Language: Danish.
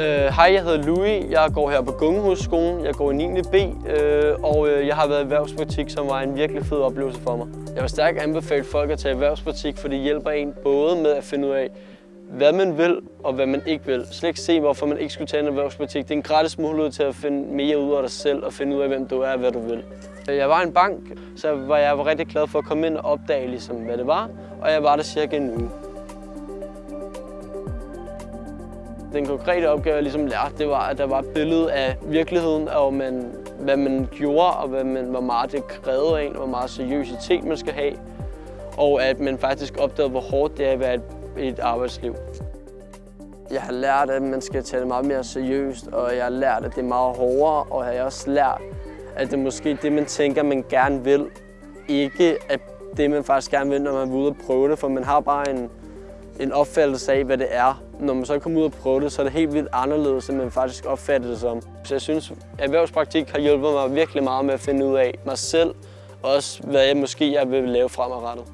Øh, hej, jeg hedder Louis. Jeg går her på Gungehusskolen. Jeg går i 9. B, øh, og øh, jeg har været i erhvervspraktik, som var en virkelig fed oplevelse for mig. Jeg vil stærkt anbefale folk at tage erhvervspraktik, for det hjælper en både med at finde ud af, hvad man vil og hvad man ikke vil. Slet ikke se, hvorfor man ikke skulle tage en erhvervspraktik. Det er en gratis mulighed til at finde mere ud af dig selv og finde ud af, hvem du er og hvad du vil. Jeg var i en bank, så var jeg var rigtig glad for at komme ind og opdage, ligesom, hvad det var, og jeg var der cirka en uge. Den konkrete opgave, jeg ligesom lærte, det var, at der var et billede af virkeligheden, og man, hvad man gjorde, og hvad man, hvor meget det krævede af en, hvor meget seriøsitet man skal have, og at man faktisk opdagede, hvor hårdt det er at være et, et arbejdsliv. Jeg har lært, at man skal tage det meget mere seriøst, og jeg har lært, at det er meget hårdere, og jeg har også lært, at det er måske det, man tænker, man gerne vil, ikke at det, man faktisk gerne vil, når man er ude og prøve det, for man har bare en, en opfattelse af, hvad det er. Når man så kommer ud og prøve det, så er det helt vildt anderledes, end man faktisk opfatter det som. Så jeg synes, at erhvervspraktik har hjulpet mig virkelig meget med at finde ud af mig selv, og også hvad jeg måske jeg vil lave fremadrettet.